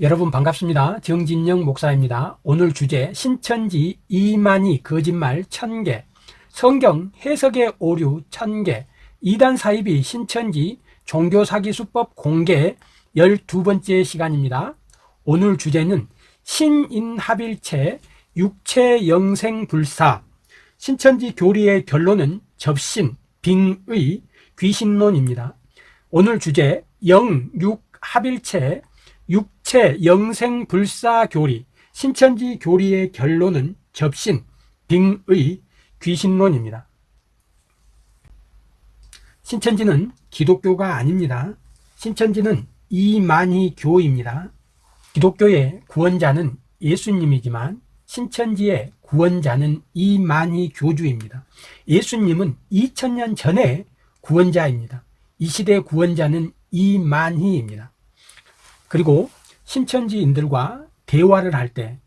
여러분 반갑습니다. 정진영 목사입니다. 오늘 주제 신천지 이만희 거짓말 천개 성경 해석의 오류 천개 이단 사입이 신천지 종교사기수법 공개 12번째 시간입니다. 오늘 주제는 신인합일체 육체영생불사 신천지 교리의 결론은 접신, 빙의, 귀신론입니다. 오늘 주제 영육합일체 육체 영생 불사 교리 신천지 교리의 결론은 접신, 빙의, 귀신론입니다. 신천지는 기독교가 아닙니다. 신천지는 이만희 교입니다. 기독교의 구원자는 예수님이지만 신천지의 구원자는 이만희 교주입니다. 예수님은 2000년 전에 구원자입니다. 이 시대 구원자는 이만희입니다. 그리고 신천지인들과 대화를 할 때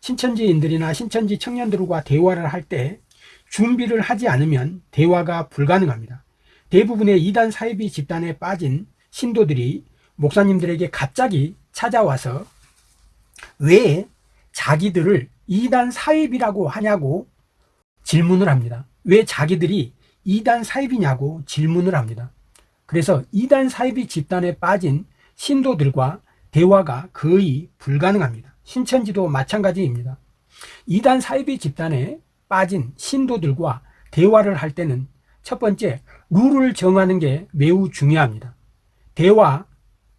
신천지인들이나 신천지 청년들과 대화를 할 때 준비를 하지 않으면 대화가 불가능합니다. 대부분의 이단 사이비 집단에 빠진 신도들이 목사님들에게 갑자기 찾아와서 왜 자기들을 이단 사입이라고 하냐고 질문을 합니다. 왜 자기들이 이단 사입이냐고 질문을 합니다. 그래서 이단 사입이 집단에 빠진 신도들과 대화가 거의 불가능합니다. 신천지도 마찬가지입니다. 이단 사이비 집단에 빠진 신도들과 대화를 할 때는 첫 번째 룰을 정하는 게 매우 중요합니다. 대화,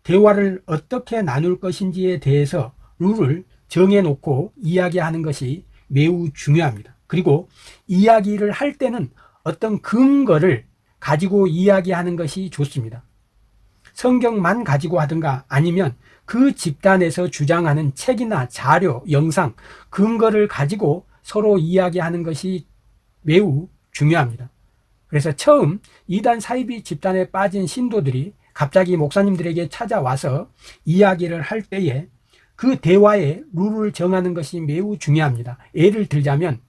대화를 어떻게 나눌 것인지에 대해서 룰을 정해놓고 이야기하는 것이 매우 중요합니다. 그리고 이야기를 할 때는 어떤 근거를 가지고 이야기하는 것이 좋습니다. 성경만 가지고 하든가 아니면 그 집단에서 주장하는 책이나 자료, 영상, 근거를 가지고 서로 이야기하는 것이 매우 중요합니다. 그래서 처음 이단 사이비 집단에 빠진 신도들이 갑자기 목사님들에게 찾아와서 이야기를 할 때에 그 대화의 룰을 정하는 것이 매우 중요합니다. 예를 들자면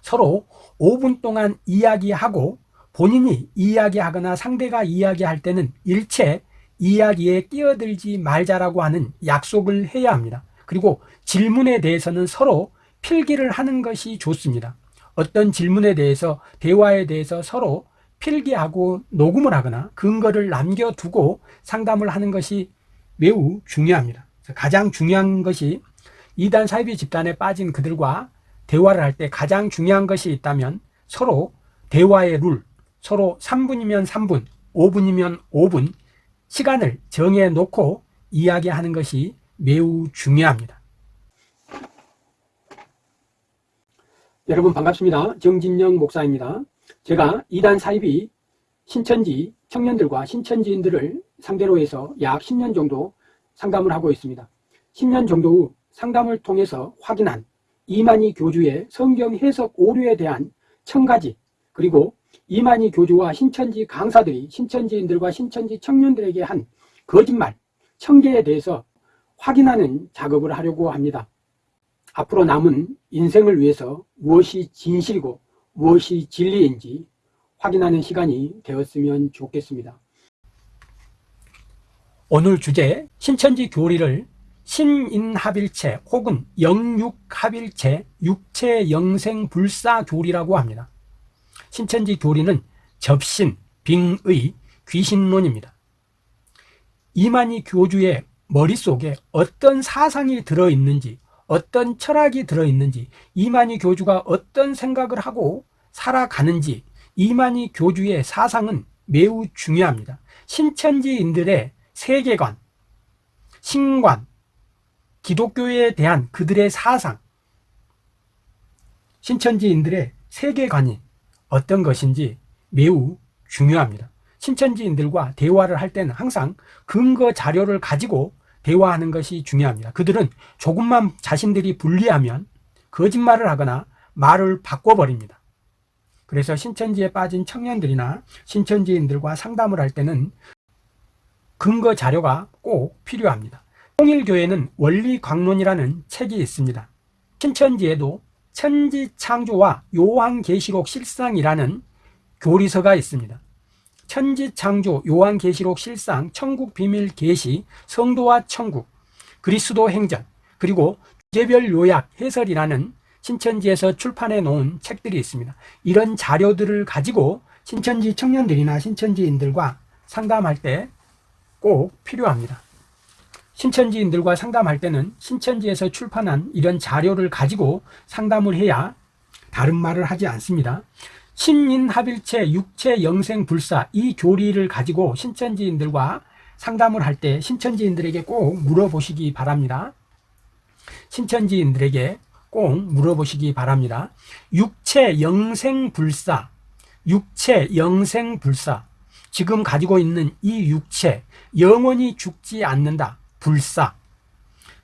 서로 5분 동안 이야기하고 본인이 이야기하거나 상대가 이야기할 때는 일체 이야기에 끼어들지 말자라고 하는 약속을 해야 합니다. 그리고 질문에 대해서는 서로 필기를 하는 것이 좋습니다. 어떤 질문에 대해서 대화에 대해서 서로 필기하고 녹음을 하거나 근거를 남겨두고 상담을 하는 것이 매우 중요합니다. 가장 중요한 것이 이단 사이비 집단에 빠진 그들과 대화를 할 때 가장 중요한 것이 있다면 서로 대화의 룰, 서로 3분이면 3분, 5분이면 5분 시간을 정해 놓고 이야기하는 것이 매우 중요합니다. 여러분 반갑습니다. 정진영 목사입니다. 제가 이단 사입이 신천지 청년들과 신천지인들을 상대로 해서 약 10년 정도 상담을 하고 있습니다. 10년 정도 후 상담을 통해서 확인한 이만희 교주의 성경 해석 오류에 대한 청가지 그리고 이만희 교주와 신천지 강사들이 신천지인들과 신천지 청년들에게 한 거짓말, 청계에 대해서 확인하는 작업을 하려고 합니다. 앞으로 남은 인생을 위해서 무엇이 진실이고 무엇이 진리인지 확인하는 시간이 되었으면 좋겠습니다. 오늘 주제 신천지 교리를 신인합일체 혹은 영육합일체 육체영생불사교리라고 합니다. 신천지 교리는 접신, 빙의, 귀신론입니다. 이만희 교주의 머릿속에 어떤 사상이 들어있는지 어떤 철학이 들어있는지 이만희 교주가 어떤 생각을 하고 살아가는지 이만희 교주의 사상은 매우 중요합니다. 신천지인들의 세계관, 신관, 기독교에 대한 그들의 사상, 신천지인들의 세계관이 어떤 것인지 매우 중요합니다. 신천지인들과 대화를 할 때는 항상 근거 자료를 가지고 대화하는 것이 중요합니다. 그들은 조금만 자신들이 불리하면 거짓말을 하거나 말을 바꿔버립니다. 그래서 신천지에 빠진 청년들이나 신천지인들과 상담을 할 때는 근거 자료가 꼭 필요합니다. 통일교회는 원리광론이라는 책이 있습니다. 신천지에도 천지창조와 요한계시록 실상이라는 교리서가 있습니다. 천지창조, 요한계시록 실상, 천국비밀계시, 성도와 천국 그리스도 행전, 그리고 주제별 요약 해설이라는 신천지에서 출판해 놓은 책들이 있습니다. 이런 자료들을 가지고 신천지 청년들이나 신천지인들과 상담할 때 꼭 필요합니다. 신천지인들과 상담할 때는 신천지에서 출판한 이런 자료를 가지고 상담을 해야 다른 말을 하지 않습니다. 신인합일체, 육체, 영생, 불사 이 교리를 가지고 신천지인들과 상담을 할 때 신천지인들에게 꼭 물어보시기 바랍니다. 신천지인들에게 꼭 물어보시기 바랍니다. 육체, 영생, 불사, 육체, 영생, 불사 지금 가지고 있는 이 육체 영원히 죽지 않는다. 불사.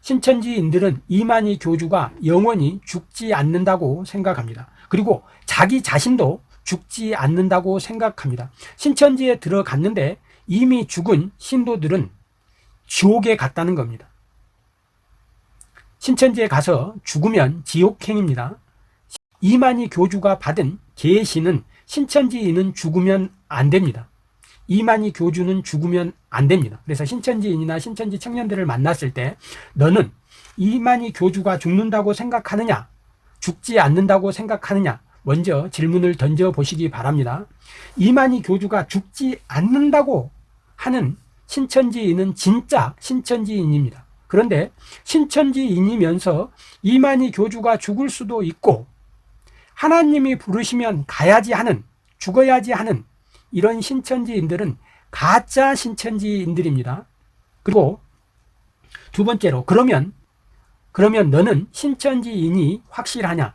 신천지인들은 이만희 교주가 영원히 죽지 않는다고 생각합니다. 그리고 자기 자신도 죽지 않는다고 생각합니다. 신천지에 들어갔는데 이미 죽은 신도들은 지옥에 갔다는 겁니다. 신천지에 가서 죽으면 지옥행입니다. 이만희 교주가 받은 계시는 신천지인은 죽으면 안 됩니다. 이만희 교주는 죽으면 안 됩니다. 그래서 신천지인이나 신천지 청년들을 만났을 때 너는 이만희 교주가 죽는다고 생각하느냐? 죽지 않는다고 생각하느냐? 먼저 질문을 던져 보시기 바랍니다. 이만희 교주가 죽지 않는다고 하는 신천지인은 진짜 신천지인입니다. 그런데 신천지인이면서 이만희 교주가 죽을 수도 있고 하나님이 부르시면 가야지 하는 죽어야지 하는 이런 신천지인들은 가짜 신천지인들입니다. 그리고 두 번째로 그러면 그러면 너는 신천지인이 확실하냐?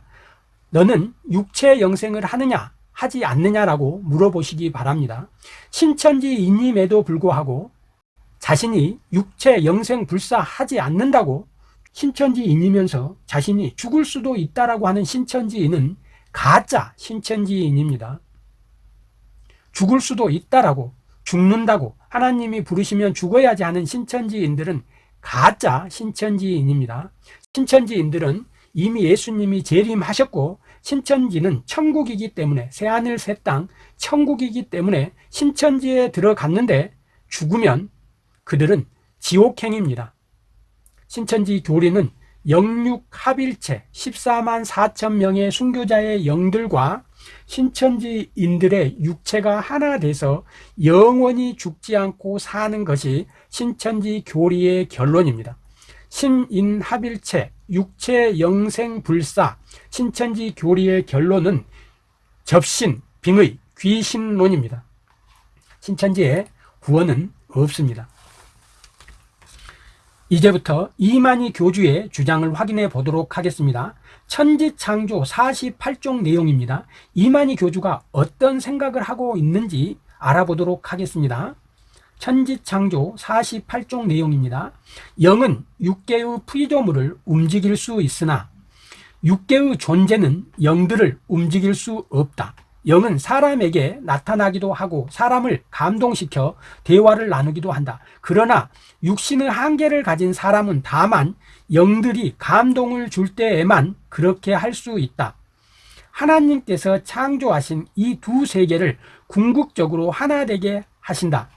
너는 육체 영생을 하느냐? 하지 않느냐라고 물어보시기 바랍니다. 신천지인임에도 불구하고 자신이 육체 영생 불사하지 않는다고 신천지인이면서 자신이 죽을 수도 있다라고 하는 신천지인은 가짜 신천지인입니다. 죽을 수도 있다라고 죽는다고 하나님이 부르시면 죽어야지 하는 신천지인들은 가짜 신천지인입니다. 신천지인들은 이미 예수님이 재림하셨고 신천지는 천국이기 때문에 새하늘 새 땅 천국이기 때문에 신천지에 들어갔는데 죽으면 그들은 지옥행입니다. 신천지 교리는 영육 합일체 14만 4천 명의 순교자의 영들과 신천지인들의 육체가 하나 돼서 영원히 죽지 않고 사는 것이 신천지 교리의 결론입니다. 신인합일체, 육체 영생 불사, 신천지 교리의 결론은 접신, 빙의, 귀신론입니다. 신천지에 구원은 없습니다. 이제부터 이만희 교주의 주장을 확인해 보도록 하겠습니다. 천지창조 48종 내용입니다. 이만희 교주가 어떤 생각을 하고 있는지 알아보도록 하겠습니다. 천지창조 48종 내용입니다. 영은 육계의 피조물을 움직일 수 있으나 육계의 존재는 영들을 움직일 수 없다. 영은 사람에게 나타나기도 하고 사람을 감동시켜 대화를 나누기도 한다. 그러나 육신의 한계를 가진 사람은 다만 영들이 감동을 줄 때에만 그렇게 할 수 있다. 하나님께서 창조하신 이 두 세계를 궁극적으로 하나 되게 하신다.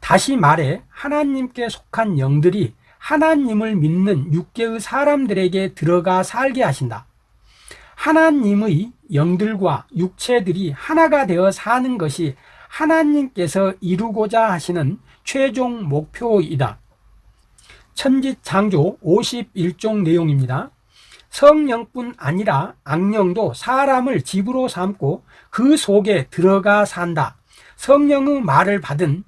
다시 말해 하나님께 속한 영들이 하나님을 믿는 육계의 사람들에게 들어가 살게 하신다. 하나님의 영들과 육체들이 하나가 되어 사는 것이 하나님께서 이루고자 하시는 최종 목표이다. 천지창조 51종 내용입니다. 성령뿐 아니라 악령도 사람을 집으로 삼고 그 속에 들어가 산다. 성령의 말을 받은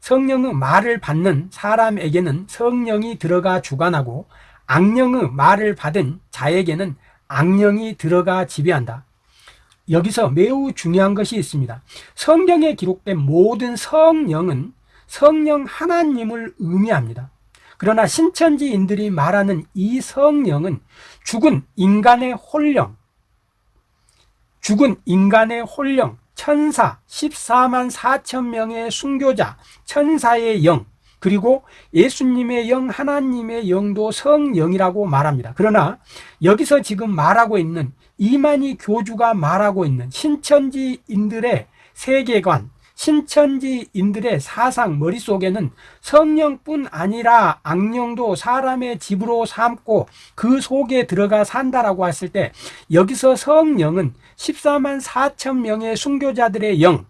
성령의 말을 받는 사람에게는 성령이 들어가 주관하고 악령의 말을 받은 자에게는 악령이 들어가 지배한다. 여기서 매우 중요한 것이 있습니다. 성경에 기록된 모든 성령은 성령 하나님을 의미합니다. 그러나 신천지인들이 말하는 이 성령은 죽은 인간의 홀령, 죽은 인간의 홀령, 천사 14만 4천 명의 순교자, 천사의 영, 그리고 예수님의 영, 하나님의 영도 성령이라고 말합니다. 그러나 여기서 지금 말하고 있는 이만희 교주가 말하고 있는 신천지인들의 세계관, 신천지인들의 사상 머릿속에는 성령뿐 아니라 악령도 사람의 집으로 삼고 그 속에 들어가 산다라고 했을 때 여기서 성령은 14만 4천 명의 순교자들의 영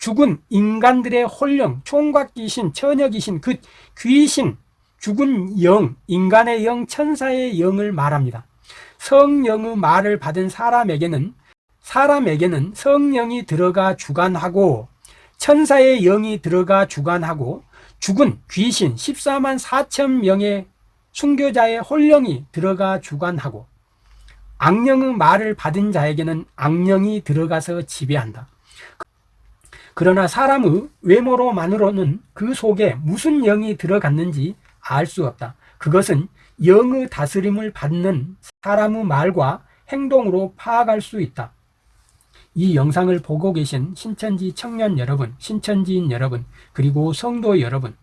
죽은 인간들의 홀령, 총각 귀신, 처녀 귀신, 그 귀신, 죽은 영, 인간의 영, 천사의 영을 말합니다. 성령의 말을 받은 사람에게는 사람에게는 성령이 들어가 주관하고 천사의 영이 들어가 주관하고 죽은 귀신 14만 4천 명의 순교자의 홀령이 들어가 주관하고 악령의 말을 받은 자에게는 악령이 들어가서 지배한다. 그러나 사람의 외모로만으로는 그 속에 무슨 영이 들어갔는지 알 수 없다. 그것은 영의 다스림을 받는 사람의 말과 행동으로 파악할 수 있다. 이 영상을 보고 계신 신천지 청년 여러분, 신천지인 여러분, 그리고 성도 여러분,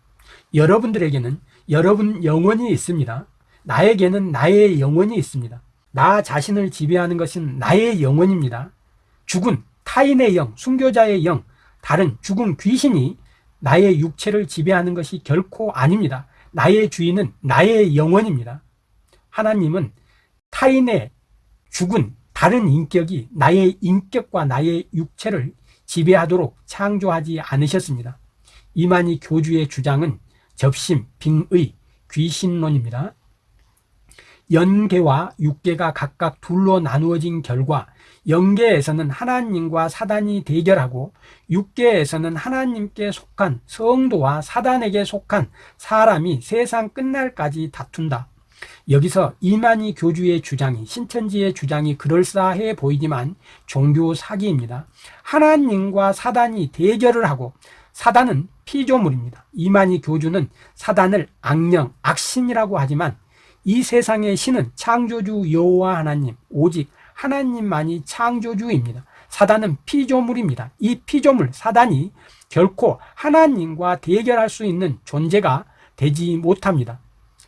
여러분들에게는 여러분 영혼이 있습니다. 나에게는 나의 영혼이 있습니다. 나 자신을 지배하는 것은 나의 영혼입니다. 죽은 타인의 영, 순교자의 영, 다른 죽은 귀신이 나의 육체를 지배하는 것이 결코 아닙니다. 나의 주인은 나의 영혼입니다. 하나님은 타인의 죽은 다른 인격이 나의 인격과 나의 육체를 지배하도록 창조하지 않으셨습니다. 이만희 교주의 주장은 접심, 빙의, 귀신론입니다. 연계와 육계가 각각 둘로 나누어진 결과 영계에서는 하나님과 사단이 대결하고 육계에서는 하나님께 속한 성도와 사단에게 속한 사람이 세상 끝날까지 다툰다. 여기서 이만희 교주의 주장이 신천지의 주장이 그럴싸해 보이지만 종교 사기입니다. 하나님과 사단이 대결을 하고 사단은 피조물입니다. 이만희 교주는 사단을 악령, 악신이라고 하지만 이 세상의 신은 창조주 여호와 하나님, 오직 하나님만이 창조주입니다. 사단은 피조물입니다. 이 피조물 사단이 결코 하나님과 대결할 수 있는 존재가 되지 못합니다.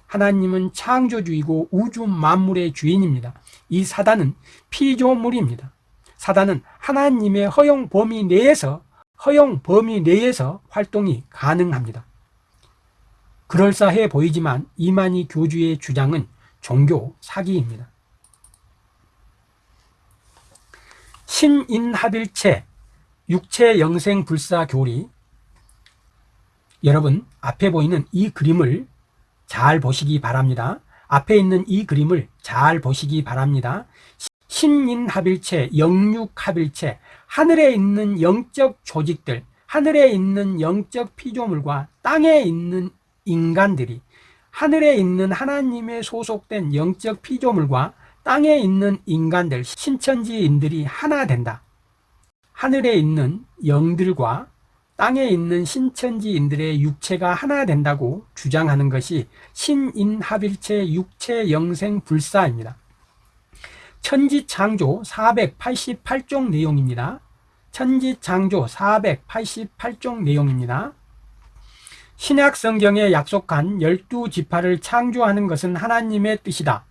하나님은 창조주이고 우주 만물의 주인입니다. 이 사단은 피조물입니다. 사단은 하나님의 허용 범위 내에서 허용 범위 내에서 활동이 가능합니다. 그럴싸해 보이지만 이만희 교주의 주장은 종교 사기입니다. 신인합일체 육체 영생 불사 교리 여러분 앞에 보이는 이 그림을 잘 보시기 바랍니다. 앞에 있는 이 그림을 잘 보시기 바랍니다. 신인합일체, 영육합일체, 하늘에 있는 영적 조직들, 하늘에 있는 영적 피조물과 땅에 있는 인간들이 하늘에 있는 하나님의 소속된 영적 피조물과 땅에 있는 인간들, 신천지인들이 하나 된다. 하늘에 있는 영들과 땅에 있는 신천지인들의 육체가 하나 된다고 주장하는 것이 신인합일체 육체 영생 불사입니다. 천지창조 488종 내용입니다. 천지창조 488종 내용입니다. 신약 성경에 약속한 열두 지파를 창조하는 것은 하나님의 뜻이다.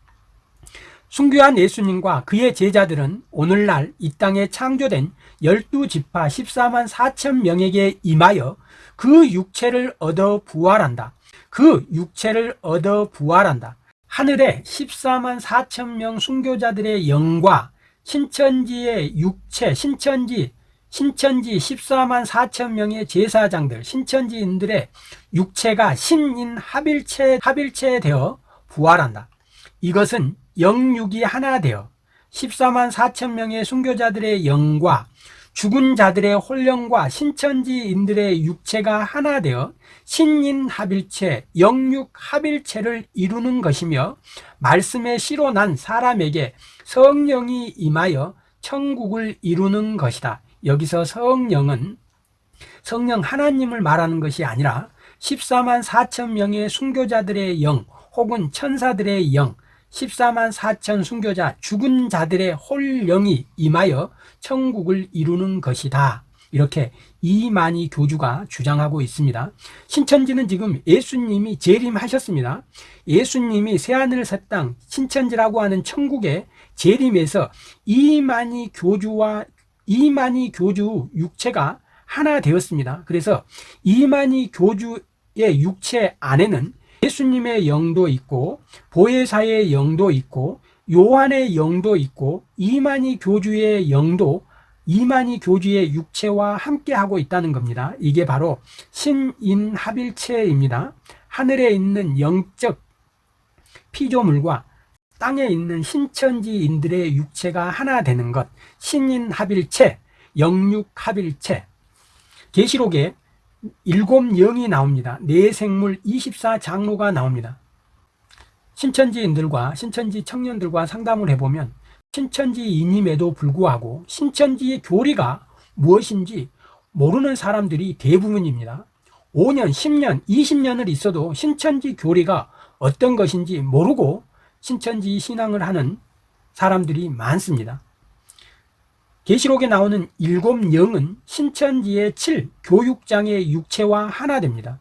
순교한 예수님과 그의 제자들은 오늘날 이 땅에 창조된 열두 지파 14만 4천 명에게 임하여 그 육체를 얻어 부활한다. 그 육체를 얻어 부활한다. 하늘에 14만 4천 명 순교자들의 영과 신천지의 육체, 신천지, 신천지 14만 4천 명의 제사장들, 신천지인들의 육체가 신인 합일체, 합일체 되어 부활한다. 이것은 영육이 하나 되어 14만 4천 명의 순교자들의 영과 죽은 자들의 홀령과 신천지인들의 육체가 하나 되어 신인 합일체, 영육 합일체를 이루는 것이며 말씀의 씨로 난 사람에게 성령이 임하여 천국을 이루는 것이다. 여기서 성령은 성령 하나님을 말하는 것이 아니라 14만 4천 명의 순교자들의 영 혹은 천사들의 영 14만 4천 순교자 죽은 자들의 홀령이 임하여 천국을 이루는 것이다. 이렇게 이만희 교주가 주장하고 있습니다. 신천지는 지금 예수님이 재림하셨습니다. 예수님이 새하늘 새 땅 신천지라고 하는 천국에 재림해서 이만희 교주와 이만희 교주 육체가 하나 되었습니다. 그래서 이만희 교주의 육체 안에는 예수님의 영도 있고 보혜사의 영도 있고 요한의 영도 있고 이만희 교주의 영도 이만희 교주의 육체와 함께 하고 있다는 겁니다. 이게 바로 신인합일체입니다. 하늘에 있는 영적 피조물과 땅에 있는 신천지인들의 육체가 하나 되는 것 신인합일체, 영육합일체 계시록에 일곱 영이 나옵니다. 네 생물 24장로가 나옵니다. 신천지인들과 신천지 청년들과 상담을 해보면 신천지인임에도 불구하고 신천지의 교리가 무엇인지 모르는 사람들이 대부분입니다. 5년, 10년, 20년을 있어도 신천지 교리가 어떤 것인지 모르고 신천지 신앙을 하는 사람들이 많습니다. 계시록에 나오는 일곱 영은 신천지의 7 교육장의 육체와 하나 됩니다.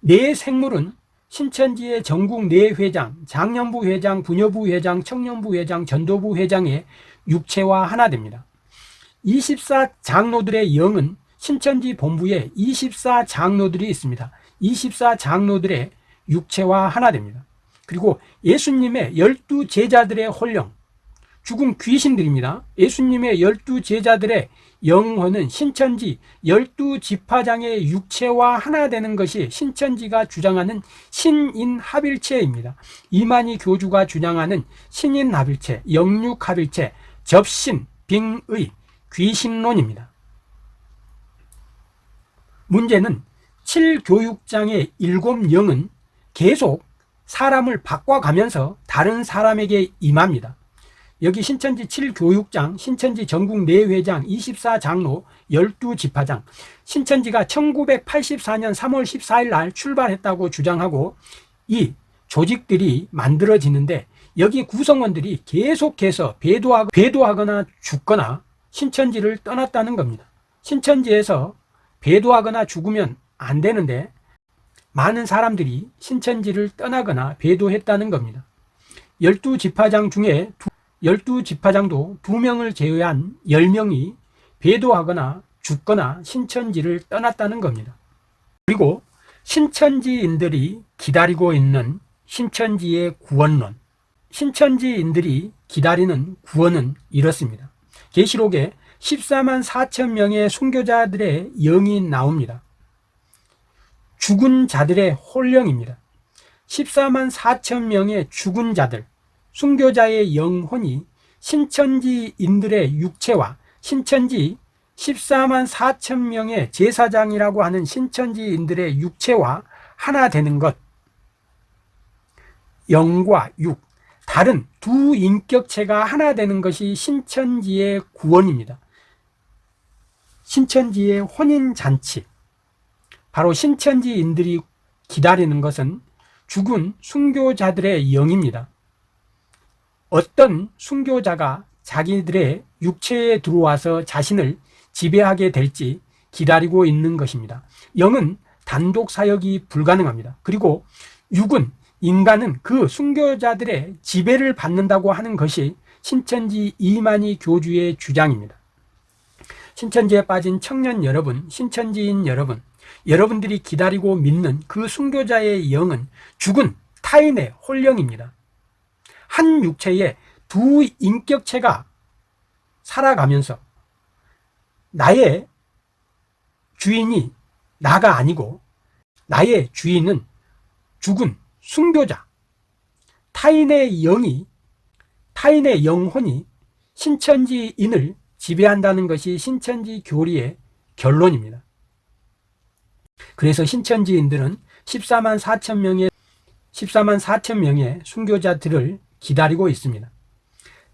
네 생물은 신천지의 전국 네 회장, 장년부 회장, 부녀부 회장, 청년부 회장, 전도부 회장의 육체와 하나 됩니다. 24 장로들의 영은 신천지 본부에 24 장로들이 있습니다. 24 장로들의 육체와 하나 됩니다. 그리고 예수님의 열두 제자들의 홀령, 죽은 귀신들입니다. 예수님의 열두 제자들의 영혼은 신천지 열두 지파장의 육체와 하나 되는 것이 신천지가 주장하는 신인합일체입니다. 이만희 교주가 주장하는 신인합일체, 영육합일체, 접신, 빙의, 귀신론입니다. 문제는 7교육장의 일곱 영은 계속 사람을 바꿔가면서 다른 사람에게 임합니다. 여기 신천지 7교육장, 신천지 전국 내회장, 24장로, 12지파장 신천지가 1984년 3월 14일 날 출발했다고 주장하고 이 조직들이 만들어지는데 여기 구성원들이 계속해서 배도하고, 배도하거나 죽거나 신천지를 떠났다는 겁니다. 신천지에서 배도하거나 죽으면 안 되는데 많은 사람들이 신천지를 떠나거나 배도했다는 겁니다. 12지파장 중에 열두 지파장도 두 명을 제외한 열 명이 배도하거나 죽거나 신천지를 떠났다는 겁니다. 그리고 신천지인들이 기다리고 있는 신천지의 구원론, 신천지인들이 기다리는 구원은 이렇습니다. 계시록에 14만 4천 명의 순교자들의 영이 나옵니다. 죽은 자들의 홀령입니다. 14만 4천 명의 죽은 자들, 순교자의 영혼이 신천지인들의 육체와 신천지 14만 4천 명의 제사장이라고 하는 신천지인들의 육체와 하나 되는 것. 영과 육 다른 두 인격체가 하나 되는 것이 신천지의 구원입니다. 신천지의 혼인잔치 바로 신천지인들이 기다리는 것은 죽은 순교자들의 영입니다 어떤 순교자가 자기들의 육체에 들어와서 자신을 지배하게 될지 기다리고 있는 것입니다. 영은 단독 사역이 불가능합니다. 그리고 육은 인간은 그 순교자들의 지배를 받는다고 하는 것이 신천지 이만희 교주의 주장입니다. 신천지에 빠진 청년 여러분, 신천지인 여러분, 여러분들이 기다리고 믿는 그 순교자의 영은 죽은 타인의 홀령입니다. 한 육체에 두 인격체가 살아가면서 나의 주인이 나가 아니고 나의 주인은 죽은 순교자 타인의 영이 타인의 영혼이 신천지인을 지배한다는 것이 신천지 교리의 결론입니다. 그래서 신천지인들은 14만 4천 명의 14만 4천 명의 순교자들을 기다리고 있습니다.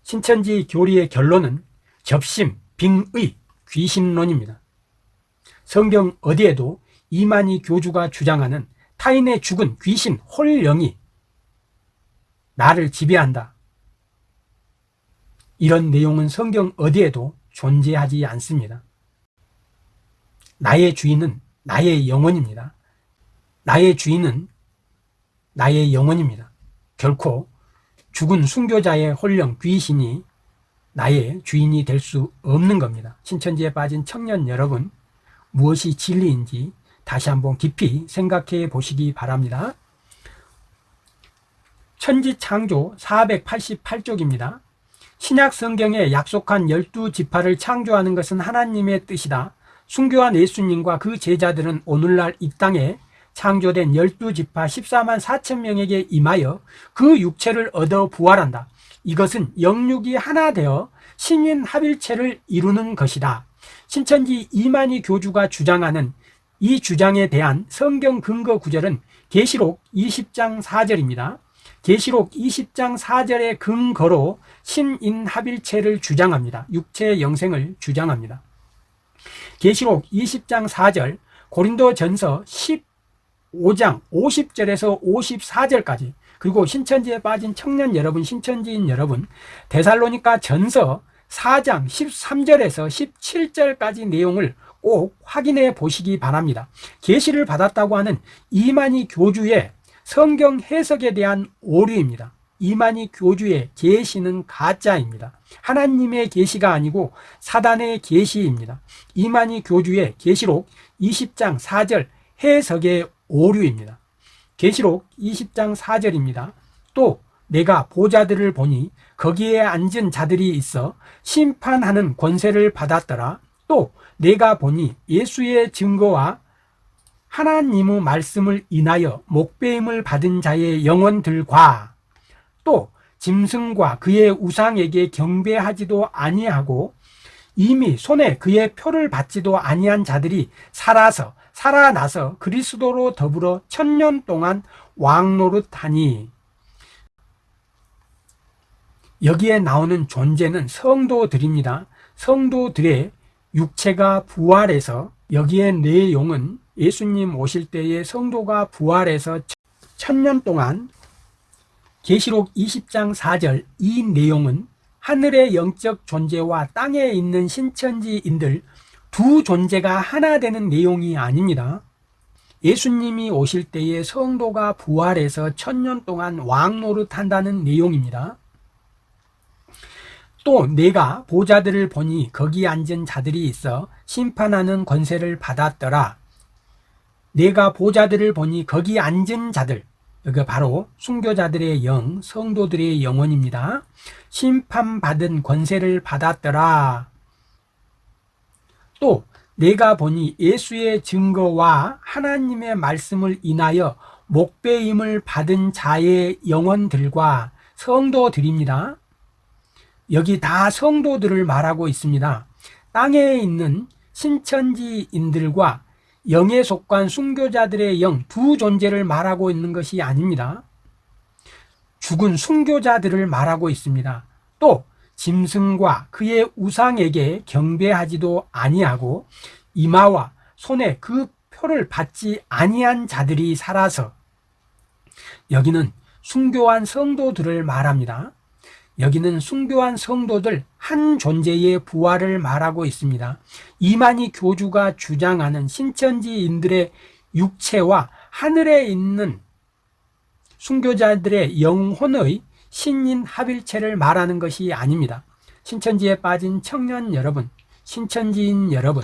신천지 교리의 결론은 접심, 빙의, 귀신론입니다. 성경 어디에도 이만희 교주가 주장하는 타인의 죽은 귀신, 홀령이 나를 지배한다. 이런 내용은 성경 어디에도 존재하지 않습니다. 나의 주인은 나의 영혼입니다. 나의 주인은 나의 영혼입니다. 결코 죽은 순교자의 홀령 귀신이 나의 주인이 될 수 없는 겁니다. 신천지에 빠진 청년 여러분, 무엇이 진리인지 다시 한번 깊이 생각해 보시기 바랍니다. 천지창조 488쪽입니다. 신약 성경에 약속한 열두 지파를 창조하는 것은 하나님의 뜻이다. 순교한 예수님과 그 제자들은 오늘날 이 땅에 창조된 열두 지파 14만 4천 명에게 임하여 그 육체를 얻어 부활한다. 이것은 영육이 하나 되어 신인 합일체를 이루는 것이다. 신천지 이만희 교주가 주장하는 이 주장에 대한 성경 근거 구절은 계시록 20장 4절입니다. 계시록 20장 4절의 근거로 신인합일체를 주장합니다. 육체 영생을 주장합니다. 계시록 20장 4절, 고린도 전서 15장 50절에서 54절까지 그리고 신천지에 빠진 청년 여러분, 신천지인 여러분, 데살로니까 전서 4장 13절에서 17절까지 내용을 꼭 확인해 보시기 바랍니다. 계시를 받았다고 하는 이만희 교주의 성경 해석에 대한 오류입니다. 이만희 교주의 계시는 가짜입니다. 하나님의 계시가 아니고 사단의 계시입니다. 이만희 교주의 계시록 20장 4절 해석의 오류입니다. 계시록 20장 4절입니다. 또 내가 보자들을 보니 거기에 앉은 자들이 있어 심판하는 권세를 받았더라. 또 내가 보니 예수의 증거와 하나님의 말씀을 인하여 목배임을 받은 자의 영혼들과 또 짐승과 그의 우상에게 경배하지도 아니하고 이미 손에 그의 표를 받지도 아니한 자들이 살아서 살아나서 그리스도로 더불어 천년 동안 왕노릇하니 여기에 나오는 존재는 성도들입니다. 성도들의 육체가 부활해서 여기에 내용은 예수님 오실 때에 성도가 부활해서 천년 동안 계시록 20장 4절 이 내용은 하늘의 영적 존재와 땅에 있는 신천지인들 두 존재가 하나 되는 내용이 아닙니다. 예수님이 오실 때에 성도가 부활해서 천년 동안 왕노릇 한다는 내용입니다. 또 내가 보자들을 보니 거기 앉은 자들이 있어 심판하는 권세를 받았더라. 내가 보자들을 보니 거기 앉은 자들 여기 바로 순교자들의 영, 성도들의 영혼입니다. 심판받은 권세를 받았더라. 또 내가 보니 예수의 증거와 하나님의 말씀을 인하여 목배임을 받은 자의 영혼들과 성도들입니다. 여기 다 성도들을 말하고 있습니다. 땅에 있는 신천지인들과 영에 속한 순교자들의 영 두 존재를 말하고 있는 것이 아닙니다. 죽은 순교자들을 말하고 있습니다. 또 짐승과 그의 우상에게 경배하지도 아니하고 이마와 손에 그 표를 받지 아니한 자들이 살아서 여기는 순교한 성도들을 말합니다. 여기는 순교한 성도들 한 존재의 부활을 말하고 있습니다. 이만희 교주가 주장하는 신천지인들의 육체와 하늘에 있는 순교자들의 영혼의 신인 합일체를 말하는 것이 아닙니다. 신천지에 빠진 청년 여러분, 신천지인 여러분,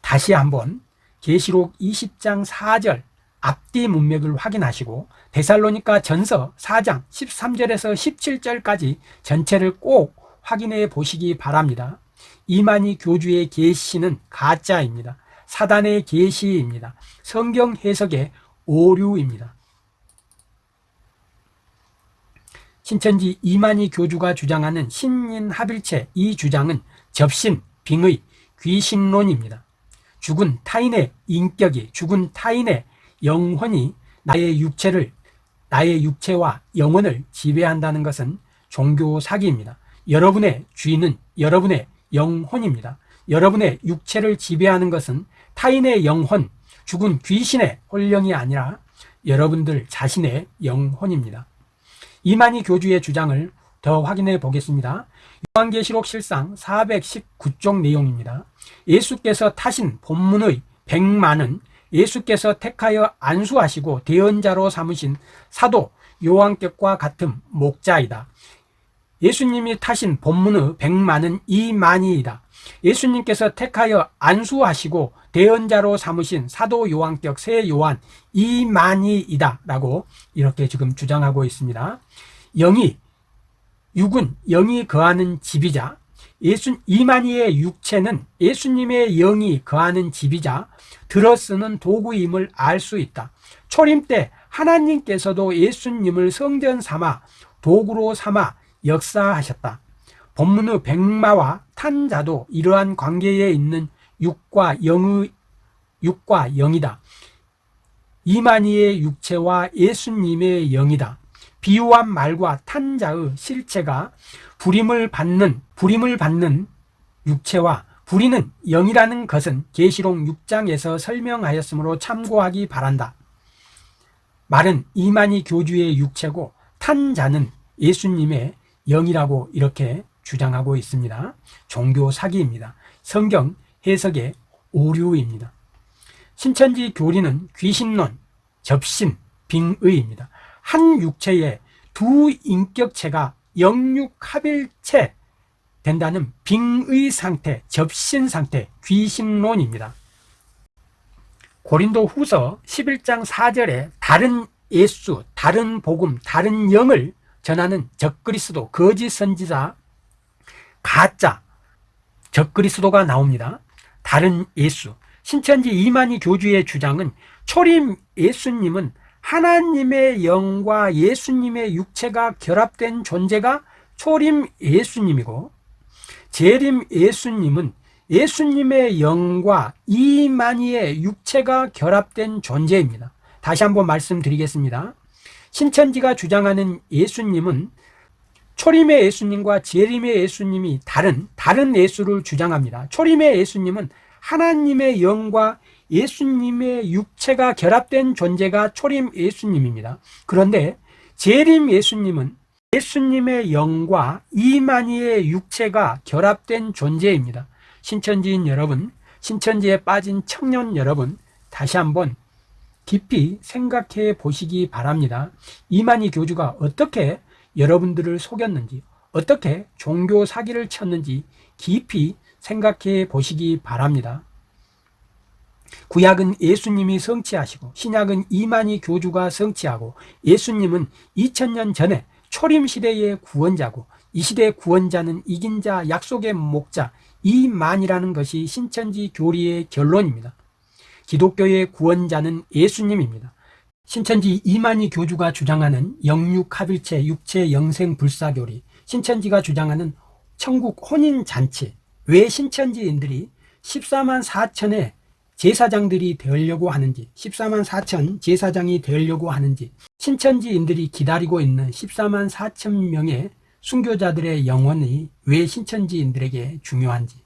다시 한번 계시록 20장 4절 앞뒤 문맥을 확인하시고 데살로니가 전서 4장 13절에서 17절까지 전체를 꼭 확인해 보시기 바랍니다. 이만희 교주의 계시는 가짜입니다. 사단의 계시입니다. 성경 해석의 오류입니다. 신천지 이만희 교주가 주장하는 신인합일체 이 주장은 접신, 빙의, 귀신론입니다. 죽은 타인의 인격이 죽은 타인의 영혼이 나의 육체를 나의 육체와 영혼을 지배한다는 것은 종교 사기입니다. 여러분의 주인은 여러분의 영혼입니다. 여러분의 육체를 지배하는 것은 타인의 영혼, 죽은 귀신의 혼령이 아니라 여러분들 자신의 영혼입니다. 이만희 교주의 주장을 더 확인해 보겠습니다. 요한계시록 실상 419쪽 내용입니다. 예수께서 타신 본문의 백만은 예수께서 택하여 안수하시고 대언자로 삼으신 사도 요한격과 같은 목자이다. 예수님이 타신 본문의 백만은 이만이이다. 예수님께서 택하여 안수하시고 대언자로 삼으신 사도 요한격 새 요한 이만희이다 라고 이렇게 지금 주장하고 있습니다 영이 육은 영이 거하는 집이자 예수 이만희의 육체는 예수님의 영이 거하는 집이자 들어쓰는 도구임을 알 수 있다 초림 때 하나님께서도 예수님을 성전 삼아 도구로 삼아 역사하셨다 본문의 백마와 탄자도 이러한 관계에 있는 육과 영의 육과 영이다. 이만희의 육체와 예수님의 영이다. 비유한 말과 탄자의 실체가 불임을 받는 불임을 받는 육체와 불이는 영이라는 것은 계시록 6장에서 설명하였으므로 참고하기 바란다. 말은 이만희 교주의 육체고 탄자는 예수님의 영이라고 이렇게 주장하고 있습니다. 종교 사기입니다. 성경 해석의 오류입니다. 신천지 교리는 귀신론, 접신, 빙의입니다. 한 육체에 두 인격체가 영육합일체 된다는 빙의 상태, 접신 상태, 귀신론입니다. 고린도 후서 11장 4절에 다른 예수, 다른 복음, 다른 영을 전하는 적그리스도, 거짓 선지자, 가짜 적그리스도가 나옵니다. 다른 예수 신천지 이만희 교주의 주장은 초림 예수님은 하나님의 영과 예수님의 육체가 결합된 존재가 초림 예수님이고 재림 예수님은 예수님의 영과 이만희의 육체가 결합된 존재입니다. 다시 한번 말씀드리겠습니다. 신천지가 주장하는 예수님은 초림의 예수님과 재림의 예수님이 다른 다른 예수를 주장합니다. 초림의 예수님은 하나님의 영과 예수님의 육체가 결합된 존재가 초림 예수님입니다. 그런데 재림 예수님은 예수님의 영과 이만희의 육체가 결합된 존재입니다. 신천지인 여러분, 신천지에 빠진 청년 여러분, 다시 한번 깊이 생각해 보시기 바랍니다. 이만희 교주가 어떻게 여러분들을 속였는지 어떻게 종교 사기를 쳤는지 깊이 생각해 보시기 바랍니다. 구약은 예수님이 성취하시고 신약은 이만희 교주가 성취하고 예수님은 2000년 전에 초림 시대의 구원자고 이 시대의 구원자는 이긴 자 약속의 목자 이만이라는 것이 신천지 교리의 결론입니다. 기독교의 구원자는 예수님입니다. 신천지 이만희 교주가 주장하는 영육합일체 육체 영생 불사교리 신천지가 주장하는 천국 혼인잔치 왜 신천지인들이 14만 4천의 제사장들이 되려고 하는지 14만 4천 제사장이 되려고 하는지 신천지인들이 기다리고 있는 14만 4천 명의 순교자들의 영혼이 왜 신천지인들에게 중요한지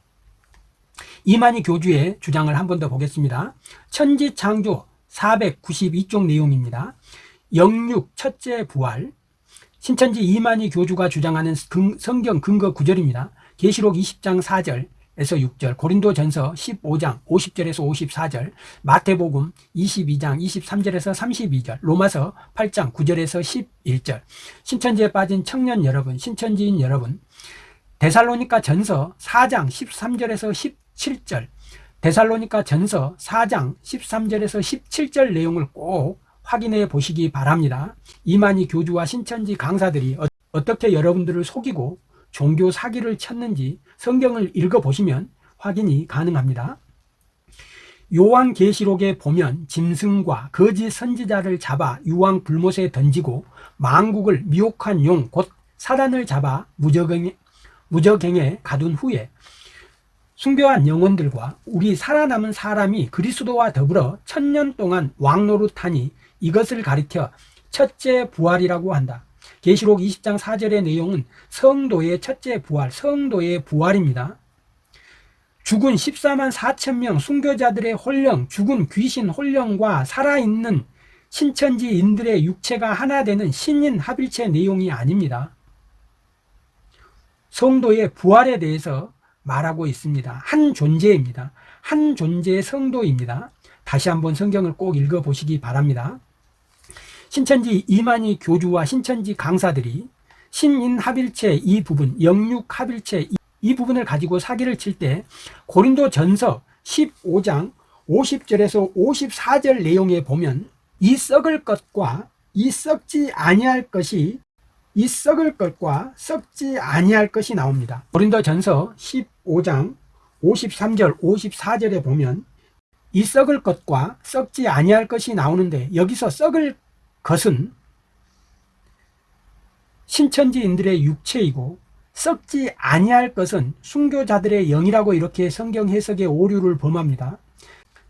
이만희 교주의 주장을 한 번 더 보겠습니다 천지창조 492쪽 내용입니다. 영육 첫째 부활 신천지 이만희 교주가 주장하는 성경 근거 구절입니다. 계시록 20장 4절에서 6절, 고린도전서 15장 50절에서 54절, 마태복음 22장 23절에서 32절, 로마서 8장 9절에서 11절. 신천지에 빠진 청년 여러분, 신천지인 여러분, 데살로니가 전서 4장 13절에서 17절, 데살로니가 전서 4장 13절에서 17절 내용을 꼭 확인해 보시기 바랍니다. 이만희 교주와 신천지 강사들이 어, 떻게 여러분들을 속이고 종교 사기를 쳤는지 성경을 읽어보시면 확인이 가능합니다. 요한계시록에 보면 짐승과 거짓 선지자를 잡아 유황 불못에 던지고 망국을 미혹한 용 곧 사단을 잡아 무적행에, 무적행에 가둔 후에 순교한 영혼들과 우리 살아남은 사람이 그리스도와 더불어 천년 동안 왕노릇하니 이것을 가리켜 첫째 부활이라고 한다. 계시록 20장 4절의 내용은 성도의 첫째 부활, 성도의 부활입니다. 죽은 14만 4천 명 순교자들의 혼령, 죽은 귀신 혼령과 살아있는 신천지인들의 육체가 하나 되는 신인 합일체 내용이 아닙니다. 성도의 부활에 대해서 말하고 있습니다. 한 존재입니다. 한 존재의 성도입니다. 다시 한번 성경을 꼭 읽어보시기 바랍니다. 신천지 이만희 교주와 신천지 강사들이 신인합일체 이 부분, 영육합일체 이 부분을 가지고 사기를 칠 때 고린도 전서 15장 50절에서 54절 내용에 보면 이 썩을 것과 이 썩지 아니할 것이 이 썩을 것과 썩지 아니할 것이 나옵니다. 고린도 전서 15장 53절 54절에 보면 이 썩을 것과 썩지 아니할 것이 나오는데 여기서 썩을 것은 신천지인들의 육체이고 썩지 아니할 것은 순교자들의 영이라고 이렇게 성경 해석의 오류를 범합니다.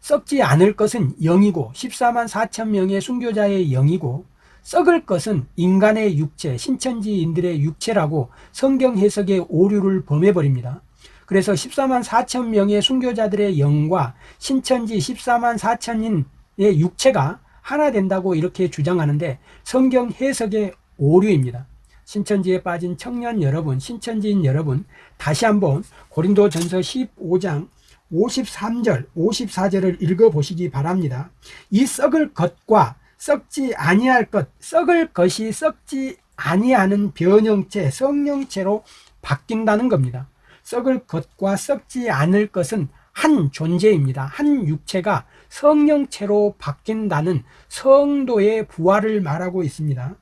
썩지 않을 것은 영이고 14만 4천 명의 순교자의 영이고 썩을 것은 인간의 육체, 신천지인들의 육체라고 성경 해석의 오류를 범해버립니다. 그래서 14만 4천 명의 순교자들의 영과 신천지 14만 4천인의 육체가 하나 된다고 이렇게 주장하는데 성경 해석의 오류입니다. 신천지에 빠진 청년 여러분, 신천지인 여러분, 다시 한번 고린도 전서 15장 53절, 54절을 읽어보시기 바랍니다. 이 썩을 것과 썩지 아니할 것, 썩을 것이 썩지 아니하는 변형체, 성령체로 바뀐다는 겁니다. 썩을 것과 썩지 않을 것은 한 존재입니다. 한 육체가 성령체로 바뀐다는 성도의 부활을 말하고 있습니다.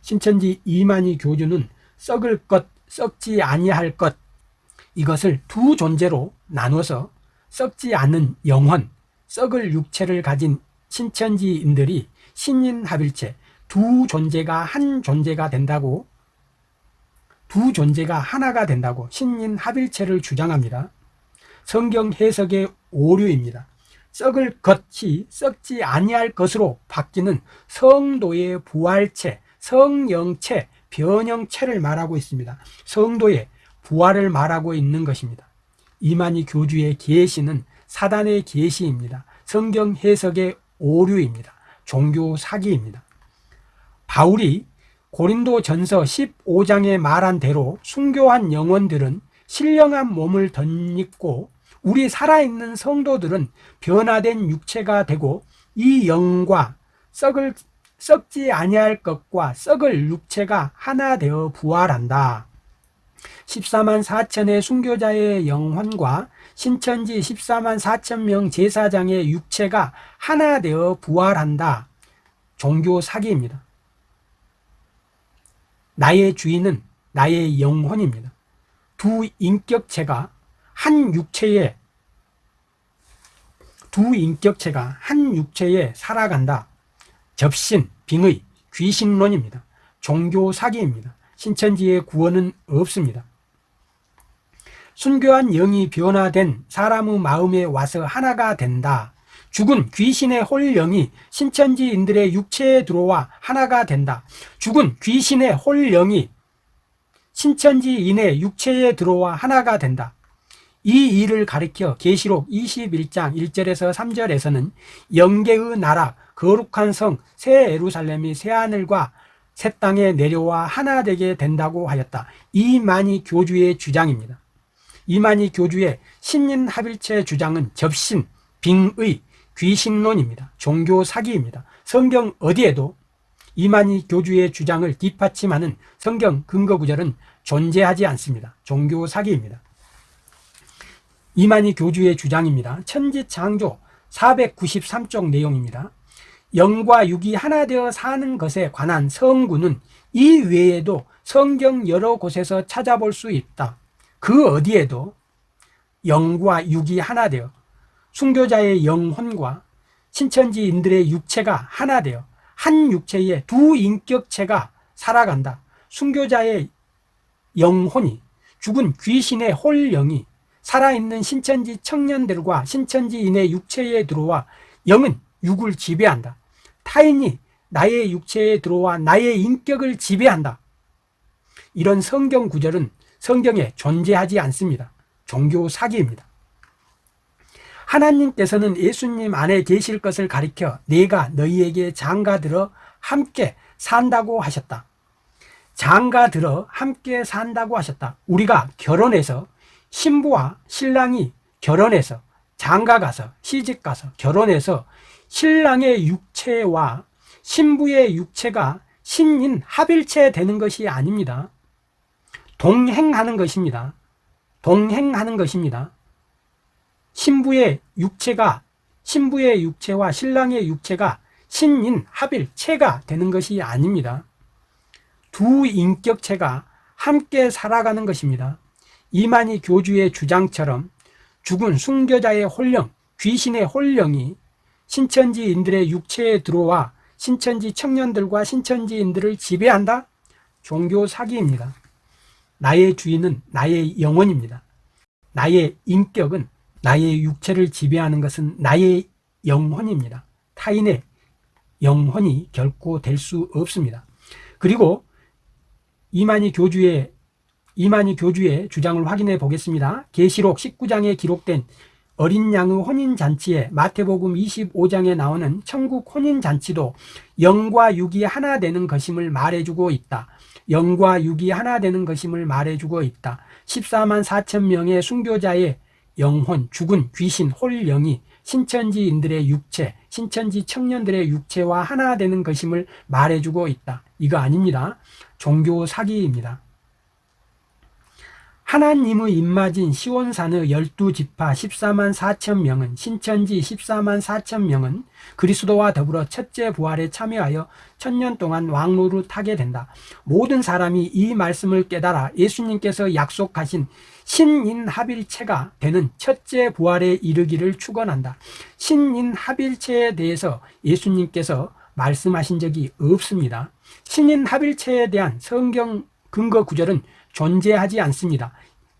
신천지 이만희 교주는 썩을 것, 썩지 아니할 것 이것을 두 존재로 나눠서 썩지 않은 영혼, 썩을 육체를 가진 신천지인들이 신인합일체 두 존재가 한 존재가 된다고 두 존재가 하나가 된다고 신인합일체를 주장합니다. 성경 해석의 오류입니다. 썩을 것이 썩지 아니할 것으로 바뀌는 성도의 부활체, 성령체, 변형체를 말하고 있습니다. 성도의 부활을 말하고 있는 것입니다. 이만희 교주의 계시는 사단의 계시입니다. 성경 해석의 오류입니다. 종교 사기입니다. 바울이 고린도 전서 15장에 말한 대로 순교한 영혼들은 신령한 몸을 덧입고 우리 살아있는 성도들은 변화된 육체가 되고 이 영과 썩을 썩지 아니할 것과 썩을 육체가 하나 되어 부활한다. 14만 4천의 순교자의 영혼과 신천지 14만 4천 명 제사장의 육체가 하나 되어 부활한다. 종교 사기입니다. 나의 주인은 나의 영혼입니다. 두 인격체가 한 육체에 두 인격체가 한 육체에 살아간다. 접신, 빙의, 귀신론입니다. 종교 사기입니다. 신천지의 구원은 없습니다. 순교한 영이 변화된 사람의 마음에 와서 하나가 된다. 죽은 귀신의 홀영이 신천지인들의 육체에 들어와 하나가 된다. 죽은 귀신의 홀영이 신천지인의 육체에 들어와 하나가 된다. 이 일을 가리켜 계시록 21장 1절에서 3절에서는 영계의 나라 거룩한 성 새 예루살렘이 새 하늘과 새 땅에 내려와 하나 되게 된다고 하였다. 이만희 교주의 주장입니다. 이만희 교주의 신인합일체 주장은 접신, 빙의, 귀신론입니다. 종교 사기입니다. 성경 어디에도 이만희 교주의 주장을 뒷받침하는 성경 근거 구절은 존재하지 않습니다. 종교 사기입니다. 이만희 교주의 주장입니다. 천지창조 493쪽 내용입니다. 영과 육이 하나 되어 사는 것에 관한 성구는 이 외에도 성경 여러 곳에서 찾아볼 수 있다. 그 어디에도 영과 육이 하나 되어 순교자의 영혼과 신천지인들의 육체가 하나 되어 한 육체에 두 인격체가 살아간다. 순교자의 영혼이 죽은 귀신의 홀영이 살아있는 신천지 청년들과 신천지인의 육체에 들어와 영은 육을 지배한다. 타인이 나의 육체에 들어와 나의 인격을 지배한다. 이런 성경 구절은 성경에 존재하지 않습니다. 종교 사기입니다. 하나님께서는 예수님 안에 계실 것을 가리켜 내가 너희에게 장가들어 함께 산다고 하셨다. 장가들어 함께 산다고 하셨다. 우리가 결혼해서 신부와 신랑이 결혼해서 장가 가서 시집 가서 결혼해서 신랑의 육체와 신부의 육체가 신인 합일체 되는 것이 아닙니다. 동행하는 것입니다. 동행하는 것입니다. 신부의 육체가 신부의 육체와 신랑의 육체가 신인 합일체가 되는 것이 아닙니다. 두 인격체가 함께 살아가는 것입니다. 이만희 교주의 주장처럼 죽은 순교자의 홀령, 귀신의 홀령이 신천지인들의 육체에 들어와 신천지 청년들과 신천지인들을 지배한다? 종교 사기입니다. 나의 주인은 나의 영혼입니다. 나의 인격은 나의 육체를 지배하는 것은 나의 영혼입니다. 타인의 영혼이 결코 될 수 없습니다. 그리고 이만희 교주의 이만희 교주의 주장을 확인해 보겠습니다. 계시록 19장에 기록된 어린 양의 혼인 잔치에 마태복음 25장에 나오는 천국 혼인 잔치도 영과 육이 하나 되는 것임을 말해주고 있다. 영과 육이 하나 되는 것임을 말해주고 있다. 14만 4천 명의 순교자의 영혼, 죽은 귀신, 홀영이 신천지인들의 육체, 신천지 청년들의 육체와 하나 되는 것임을 말해주고 있다. 이거 아닙니다. 종교 사기입니다. 하나님의 입맞은 시온산의 열두 지파 14만 4천 명은 신천지 14만 4천 명은 그리스도와 더불어 첫째 부활에 참여하여 천년 동안 왕로를 타게 된다. 모든 사람이 이 말씀을 깨달아 예수님께서 약속하신 신인합일체가 되는 첫째 부활에 이르기를 축원한다. 신인합일체에 대해서 예수님께서 말씀하신 적이 없습니다. 신인합일체에 대한 성경 근거 구절은 존재하지 않습니다.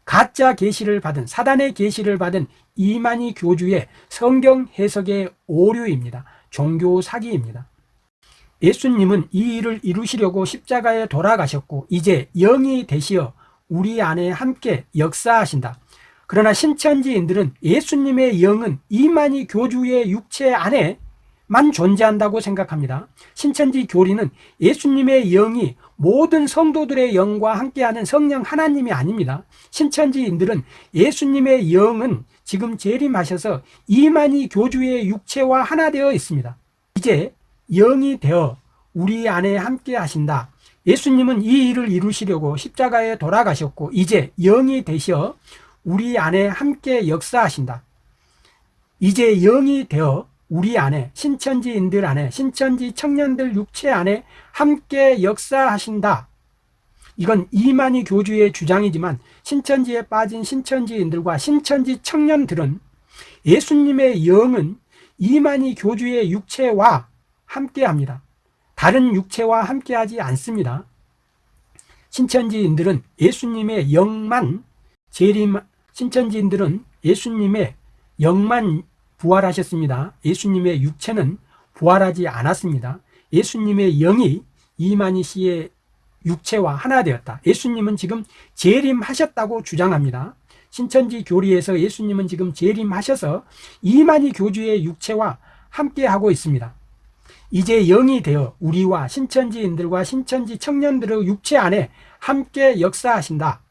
가짜 계시를 받은 사단의 계시를 받은 이만희 교주의 성경 해석의 오류입니다. 종교 사기입니다. 예수님은 이 일을 이루시려고 십자가에 돌아가셨고 이제 영이 되시어 우리 안에 함께 역사하신다. 그러나 신천지인들은 예수님의 영은 이만희 교주의 육체 안에 만 존재한다고 생각합니다. 신천지 교리는 예수님의 영이 모든 성도들의 영과 함께하는 성령 하나님이 아닙니다. 신천지인들은 예수님의 영은 지금 재림하셔서 이만희 교주의 육체와 하나 되어 있습니다. 이제 영이 되어 우리 안에 함께 하신다. 예수님은 이 일을 이루시려고 십자가에 돌아가셨고 이제 영이 되셔 우리 안에 함께 역사하신다. 이제 영이 되어 우리 안에 신천지인들 안에 신천지 청년들 육체 안에 함께 역사하신다. 이건 이만희 교주의 주장이지만 신천지에 빠진 신천지인들과 신천지 청년들은 예수님의 영은 이만희 교주의 육체와 함께합니다. 다른 육체와 함께하지 않습니다. 신천지인들은 예수님의 영만 재림 신천지인들은 예수님의 영만 부활하셨습니다. 예수님의 육체는 부활하지 않았습니다. 예수님의 영이 이만희 씨의 육체와 하나 되었다. 예수님은 지금 재림하셨다고 주장합니다. 신천지 교리에서 예수님은 지금 재림하셔서 이만희 교주의 육체와 함께하고 있습니다. 이제 영이 되어 우리와 신천지인들과 신천지 청년들의 육체 안에 함께 역사하신다.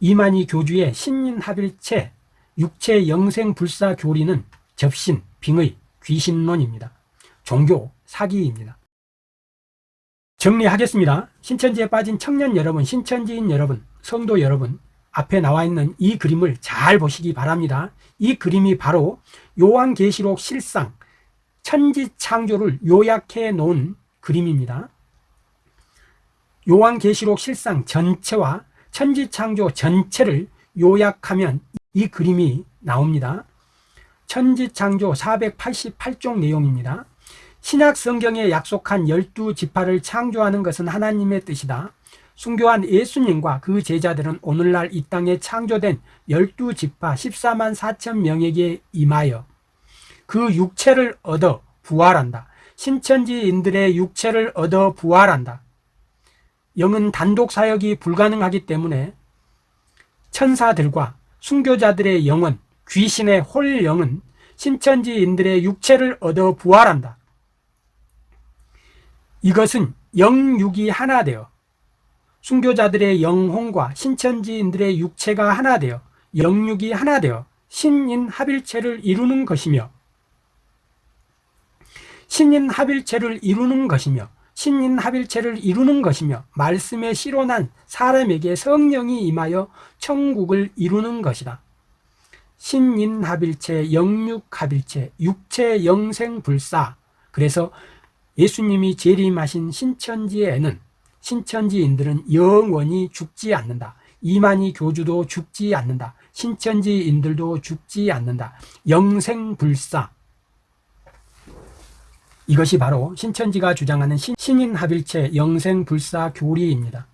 이만희 교주의 신인합일체 육체 영생 불사 교리는 접신, 빙의, 귀신론입니다. 종교 사기입니다. 정리하겠습니다. 신천지에 빠진 청년 여러분, 신천지인 여러분, 성도 여러분, 앞에 나와 있는 이 그림을 잘 보시기 바랍니다. 이 그림이 바로 요한계시록 실상, 천지 창조를 요약해 놓은 그림입니다. 요한계시록 실상 전체와 천지 창조 전체를 요약하면 이 그림이 나옵니다. 천지창조 488종 내용입니다. 신약 성경에 약속한 12지파를 창조하는 것은 하나님의 뜻이다. 순교한 예수님과 그 제자들은 오늘날 이 땅에 창조된 12지파 14만 4천 명에게 임하여 그 육체를 얻어 부활한다. 신천지인들의 육체를 얻어 부활한다. 영은 단독 사역이 불가능하기 때문에 천사들과 순교자들의 영은 귀신의 홀 영은 신천지인들의 육체를 얻어 부활한다. 이것은 영육이 하나 되어 순교자들의 영혼과 신천지인들의 육체가 하나 되어 영육이 하나 되어 신인 합일체를 이루는 것이며 신인 합일체를 이루는 것이며 신인 합일체를 이루는 것이며 말씀에 실현한 사람에게 성령이 임하여 천국을 이루는 것이다. 신인합일체, 영육합일체, 육체 영생불사 그래서 예수님이 재림하신 신천지에는 신천지인들은 영원히 죽지 않는다. 이만희 교주도 죽지 않는다. 신천지인들도 죽지 않는다. 영생불사 이것이 바로 신천지가 주장하는 신인합일체 영생불사 교리입니다.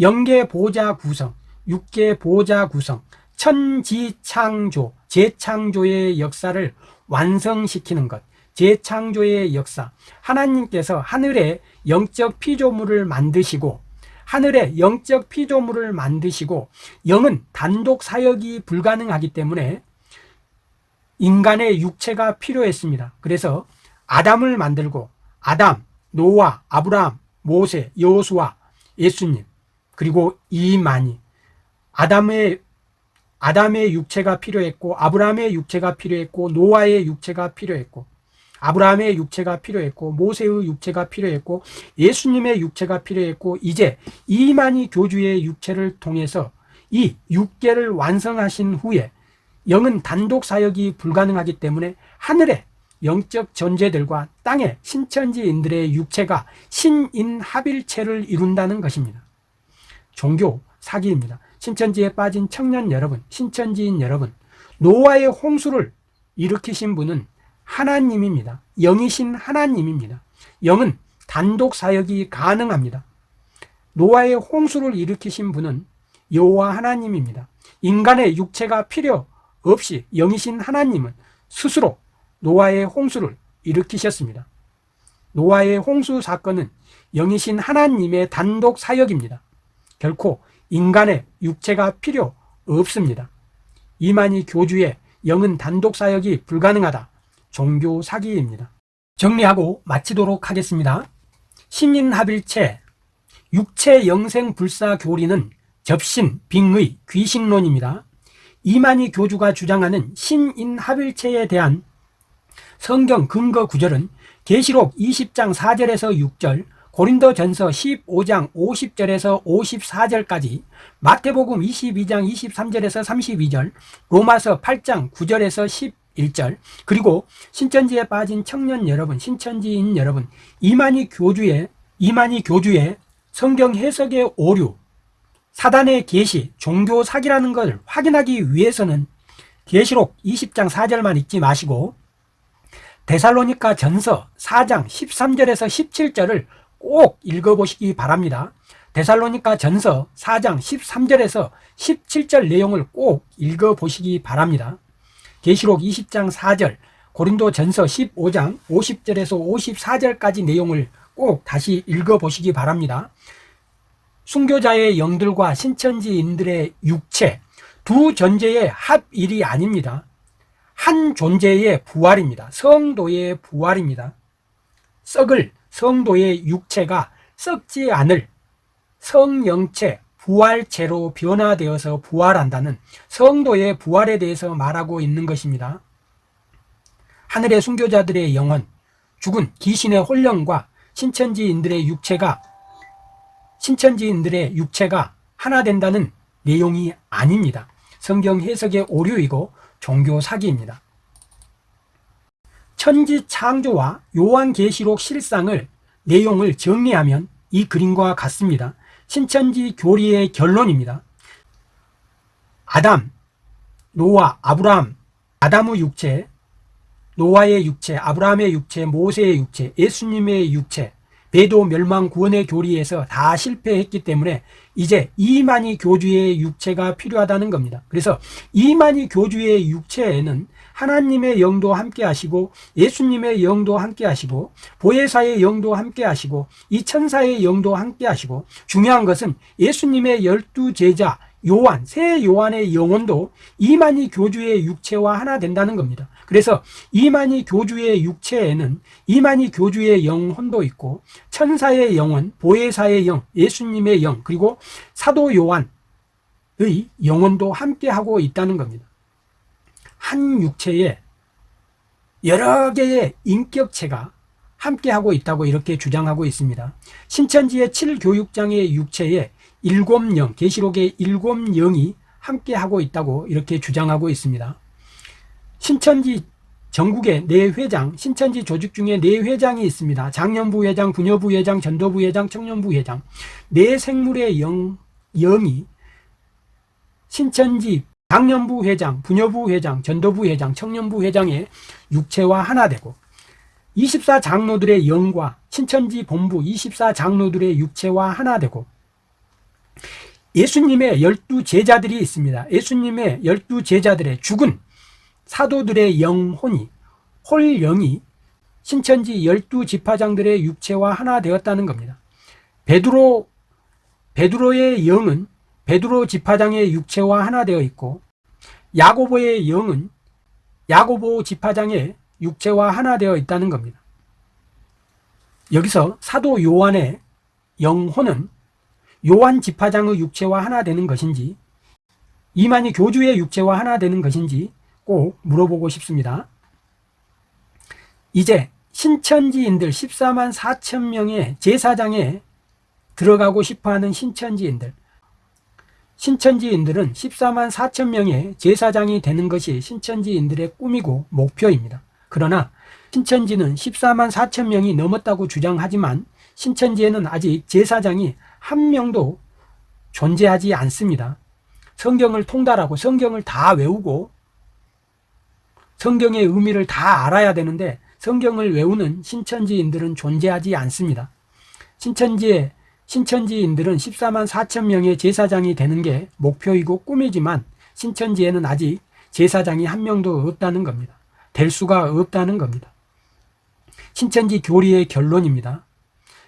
영계 보좌 구성, 육계 보좌 구성, 천지창조, 재창조의 역사를 완성시키는 것, 재창조의 역사, 하나님께서 하늘에 영적 피조물을 만드시고 하늘에 영적 피조물을 만드시고 영은 단독 사역이 불가능하기 때문에 인간의 육체가 필요했습니다. 그래서 아담을 만들고 아담, 노아, 아브라함, 모세, 여호수아, 예수님 그리고 이만희 아담의 아담의 육체가 필요했고 아브라함의 육체가 필요했고 노아의 육체가 필요했고 아브라함의 육체가 필요했고 모세의 육체가 필요했고 예수님의 육체가 필요했고 이제 이만희 교주의 육체를 통해서 이 육계를 완성하신 후에 영은 단독 사역이 불가능하기 때문에 하늘에 영적 존재들과 땅의 신천지인들의 육체가 신인합일체를 이룬다는 것입니다. 종교 사기입니다. 신천지에 빠진 청년 여러분, 신천지인 여러분, 노아의 홍수를 일으키신 분은 하나님입니다. 영이신 하나님입니다. 영은 단독 사역이 가능합니다. 노아의 홍수를 일으키신 분은 여호와 하나님입니다. 인간의 육체가 필요 없이 영이신 하나님은 스스로 노아의 홍수를 일으키셨습니다. 노아의 홍수 사건은 영이신 하나님의 단독 사역입니다. 결코 인간의 육체가 필요 없습니다. 이만희 교주의 영은 단독 사역이 불가능하다. 종교 사기입니다. 정리하고 마치도록 하겠습니다. 신인합일체, 육체 영생 불사 교리는 접신, 빙의, 귀신론입니다. 이만희 교주가 주장하는 신인합일체에 대한 성경 근거 구절은 계시록 20장 4절에서 6절, 고린도전서 15장 50절에서 54절까지, 마태복음 22장 23절에서 32절, 로마서 8장 9절에서 11절, 그리고 신천지에 빠진 청년 여러분, 신천지인 여러분, 이만희 교주의 이만희 교주의 성경 해석의 오류, 사단의 계시, 종교 사기라는 걸 확인하기 위해서는 계시록 20장 4절만 읽지 마시고 데살로니카 전서 4장 13절에서 17절을 꼭 읽어보시기 바랍니다. 데살로니카 전서 4장 13절에서 17절 내용을 꼭 읽어보시기 바랍니다. 계시록 20장 4절, 고린도 전서 15장 50절에서 54절까지 내용을 꼭 다시 읽어보시기 바랍니다. 순교자의 영들과 신천지인들의 육체, 두 존재의 합일이 아닙니다. 한 존재의 부활입니다. 성도의 부활입니다. 썩을 성도의 육체가 썩지 않을 성영체 부활체로 변화되어서 부활한다는 성도의 부활에 대해서 말하고 있는 것입니다. 하늘의 순교자들의 영혼, 죽은 귀신의 혼령과 신천지인들의 육체가 신천지인들의 육체가 하나 된다는 내용이 아닙니다. 성경 해석의 오류이고 종교 사기입니다. 천지 창조와 요한계시록 실상을 내용을 정리하면 이 그림과 같습니다. 신천지 교리의 결론입니다. 아담, 노아, 아브라함, 아담의 육체, 노아의 육체, 아브라함의 육체, 모세의 육체, 예수님의 육체, 배도 멸망 구원의 교리에서 다 실패했기 때문에 이제 이만희 교주의 육체가 필요하다는 겁니다. 그래서 이만희 교주의 육체에는 하나님의 영도 함께 하시고 예수님의 영도 함께 하시고 보혜사의 영도 함께 하시고 이 천사의 영도 함께 하시고 중요한 것은 예수님의 열두 제자 요한, 새 요한의 영혼도 이만희 교주의 육체와 하나 된다는 겁니다. 그래서 이만희 교주의 육체에는 이만희 교주의 영혼도 있고 천사의 영혼, 보혜사의 영, 예수님의 영, 그리고 사도 요한의 영혼도 함께하고 있다는 겁니다. 한 육체에 여러 개의 인격체가 함께하고 있다고 이렇게 주장하고 있습니다. 신천지의 7교육장의 육체에 일곱 영, 계시록의 일곱 영이 함께하고 있다고 이렇게 주장하고 있습니다. 신천지 전국에 네 회장, 신천지 조직 중에 네 회장이 있습니다. 장년부 회장, 부녀부 회장, 전도부 회장, 청년부 회장. 네 생물의 영, 영이 신천지 장년부 회장, 부녀부 회장, 전도부 회장, 청년부 회장의 육체와 하나 되고 24장로들의 영과 신천지 본부 24장로들의 육체와 하나 되고 예수님의 열두 제자들이 있습니다. 예수님의 열두 제자들의 죽은 사도들의 영혼이 홀영이 신천지 열두 지파장들의 육체와 하나 되었다는 겁니다. 베드로 베드로의 영은 베드로 지파장의 육체와 하나 되어 있고 야고보의 영은 야고보 지파장의 육체와 하나 되어 있다는 겁니다. 여기서 사도 요한의 영혼은 요한 지파장의 육체와 하나 되는 것인지 이만희 교주의 육체와 하나 되는 것인지 꼭 물어보고 싶습니다. 이제 신천지인들 14만 4천 명의 제사장에 들어가고 싶어하는 신천지인들 신천지인들은 14만 4천 명의 제사장이 되는 것이 신천지인들의 꿈이고 목표입니다. 그러나 신천지는 14만 4천 명이 넘었다고 주장하지만 신천지에는 아직 제사장이 한 명도 존재하지 않습니다. 성경을 통달하고 성경을 다 외우고 성경의 의미를 다 알아야 되는데 성경을 외우는 신천지인들은 존재하지 않습니다. 신천지의 신천지인들은 14만 4천 명의 제사장이 되는 게 목표이고 꿈이지만 신천지에는 아직 제사장이 한 명도 없다는 겁니다. 될 수가 없다는 겁니다. 신천지 교리의 결론입니다.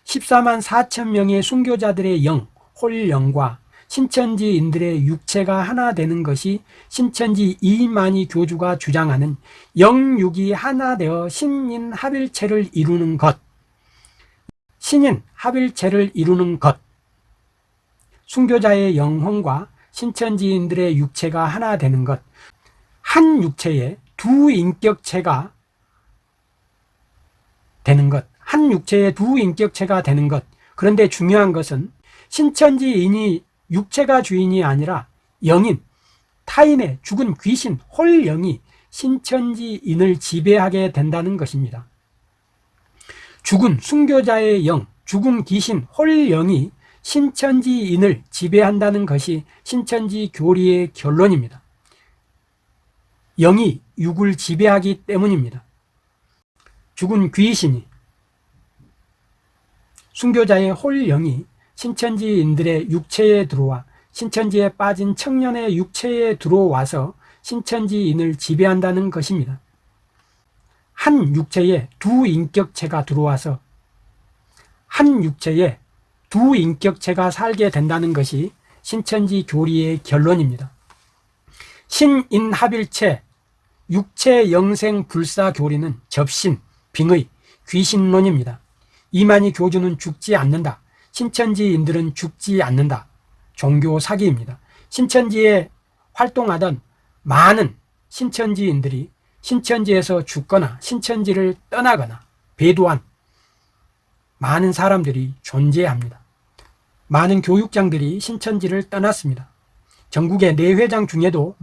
14만 4천 명의 순교자들의 영, 홀 영과 신천지인들의 육체가 하나 되는 것이 신천지 이만희 교주가 주장하는 영육이 하나 되어 신인 합일체를 이루는 것. 신인 합일체를 이루는 것. 순교자의 영혼과 신천지인들의 육체가 하나 되는 것. 한 육체에 두 인격체가 되는 것, 한 육체에 두 인격체가 되는 것. 그런데 중요한 것은 신천지인이 육체가 주인이 아니라 영인, 타인의 죽은 귀신, 홀영이 신천지인을 지배하게 된다는 것입니다. 죽은 순교자의 영, 죽은 귀신, 홀영이 신천지인을 지배한다는 것이 신천지 교리의 결론입니다. 영이 육을 지배하기 때문입니다. 죽은 귀신이 순교자의 홀영이 신천지인들의 육체에 들어와 신천지에 빠진 청년의 육체에 들어와서 신천지인을 지배한다는 것입니다. 한 육체에 두 인격체가 들어와서 한 육체에 두 인격체가 살게 된다는 것이 신천지 교리의 결론입니다. 신인합일체, 육체 영생 불사 교리는 접신, 빙의, 귀신론입니다. 이만희 교주는 죽지 않는다. 신천지인들은 죽지 않는다. 종교 사기입니다. 신천지에 활동하던 많은 신천지인들이 신천지에서 죽거나 신천지를 떠나거나 배도한 많은 사람들이 존재합니다. 많은 교육장들이 신천지를 떠났습니다. 전국의 내회장 중에도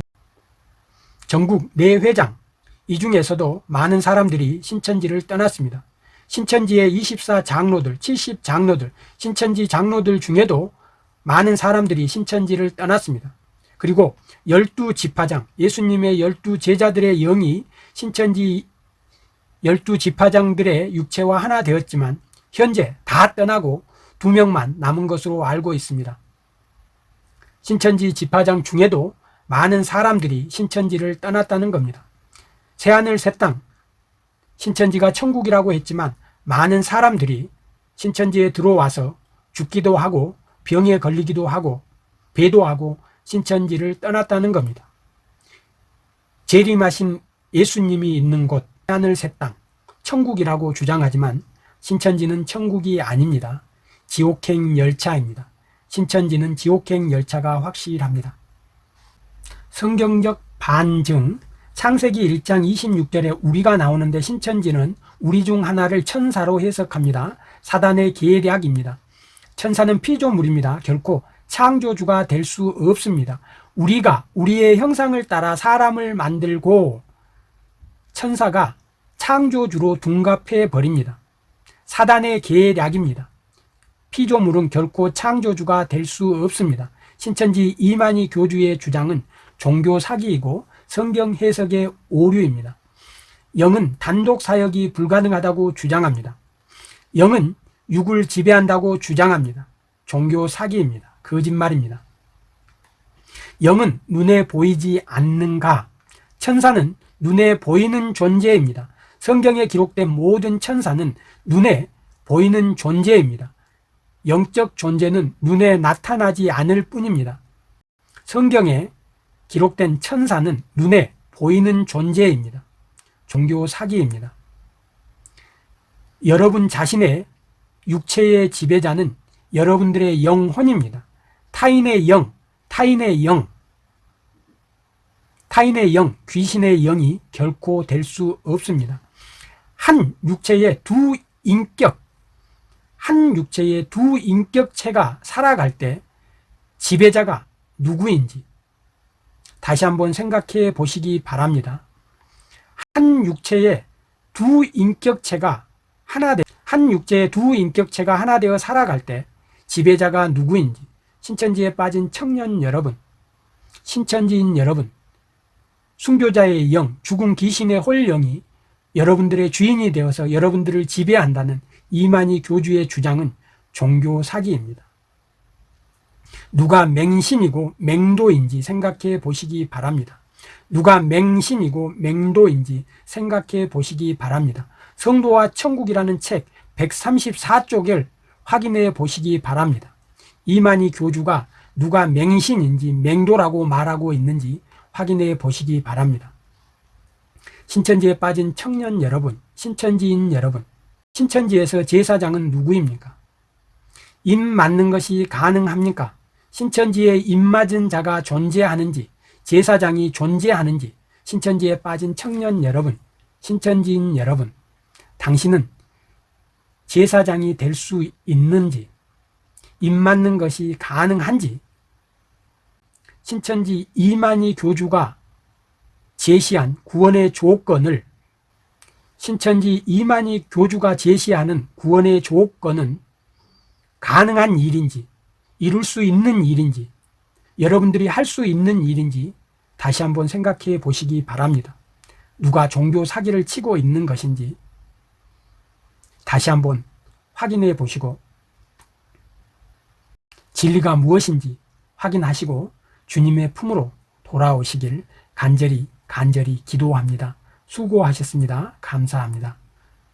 전국 내회장 이 중에서도 많은 사람들이 신천지를 떠났습니다. 신천지의 24 장로들, 70 장로들, 신천지 장로들 중에도 많은 사람들이 신천지를 떠났습니다. 그리고 열두 지파장, 예수님의 열두 제자들의 영이 신천지 열두 지파장들의 육체와 하나 되었지만 현재 다 떠나고 두 명만 남은 것으로 알고 있습니다. 신천지 지파장 중에도 많은 사람들이 신천지를 떠났다는 겁니다. 새하늘 새 땅, 신천지가 천국이라고 했지만 많은 사람들이 신천지에 들어와서 죽기도 하고 병에 걸리기도 하고 배도하고 신천지를 떠났다는 겁니다. 재림하신 예수님이 있는 곳 하늘 새 땅, 천국이라고 주장하지만 신천지는 천국이 아닙니다. 지옥행 열차입니다. 신천지는 지옥행 열차가 확실합니다. 성경적 반증 창세기 1장 26절에 우리가 나오는데 신천지는 우리 중 하나를 천사로 해석합니다. 사단의 계략입니다. 천사는 피조물입니다. 결코 창조주가 될 수 없습니다. 우리가 우리의 형상을 따라 사람을 만들고 천사가 창조주로 둔갑해 버립니다. 사단의 계략입니다. 피조물은 결코 창조주가 될 수 없습니다. 신천지 이만희 교주의 주장은 종교 사기이고 성경 해석의 오류입니다. 영은 단독 사역이 불가능하다고 주장합니다. 영은 육을 지배한다고 주장합니다. 종교 사기입니다. 거짓말입니다. 영은 눈에 보이지 않는가? 천사는 눈에 보이는 존재입니다. 성경에 기록된 모든 천사는 눈에 보이는 존재입니다. 영적 존재는 눈에 나타나지 않을 뿐입니다. 성경에 기록된 천사는 눈에 보이는 존재입니다. 종교 사기입니다. 여러분 자신의 육체의 지배자는 여러분들의 영혼입니다. 타인의 영, 타인의 영, 타인의 영, 귀신의 영이 결코 될 수 없습니다. 한 육체의 두 인격, 한 육체의 두 인격체가 살아갈 때 지배자가 누구인지 다시 한번 생각해 보시기 바랍니다. 한 육체의 두 인격체가 하나 되, 한 육체의 두 인격체가 하나 되어 살아갈 때 지배자가 누구인지 신천지에 빠진 청년 여러분, 신천지인 여러분, 순교자의 영, 죽은 귀신의 홀영이 여러분들의 주인이 되어서 여러분들을 지배한다는 이만희 교주의 주장은 종교 사기입니다. 누가 맹신이고 맹도인지 생각해 보시기 바랍니다. 누가 맹신이고 맹도인지 생각해 보시기 바랍니다. 성도와 천국이라는 책 134쪽을 확인해 보시기 바랍니다. 이만희 교주가 누가 맹신인지 맹도라고 말하고 있는지 확인해 보시기 바랍니다. 신천지에 빠진 청년 여러분, 신천지인 여러분, 신천지에서 제사장은 누구입니까? 입 맞는 것이 가능합니까? 신천지에 입 맞은 자가 존재하는지, 제사장이 존재하는지, 신천지에 빠진 청년 여러분, 신천지인 여러분, 당신은 제사장이 될 수 있는지, 입 맞는 것이 가능한지, 신천지 이만희 교주가 제시한 구원의 조건을 신천지 이만희 교주가 제시하는 구원의 조건은 가능한 일인지 이룰 수 있는 일인지 여러분들이 할 수 있는 일인지 다시 한번 생각해 보시기 바랍니다. 누가 종교 사기를 치고 있는 것인지 다시 한번 확인해 보시고 진리가 무엇인지 확인하시고 주님의 품으로 돌아오시길 간절히 간절히 기도합니다. 수고하셨습니다. 감사합니다.